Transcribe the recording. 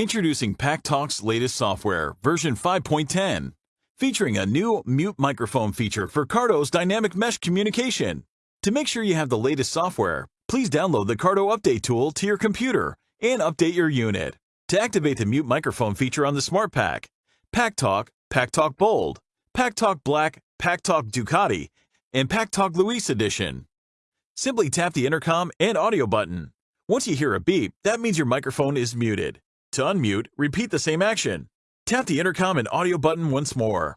Introducing PackTalk's latest software, version 5.10, featuring a new mute microphone feature for Cardo's dynamic mesh communication. To make sure you have the latest software, please download the Cardo Update tool to your computer and update your unit. To activate the mute microphone feature on the Smart Pack, PackTalk, PackTalk Bold, PackTalk Black, PackTalk Ducati, and PackTalk Louis Edition. Simply tap the intercom and audio button. Once you hear a beep, that means your microphone is muted. To unmute, repeat the same action. Tap the intercom and audio button once more.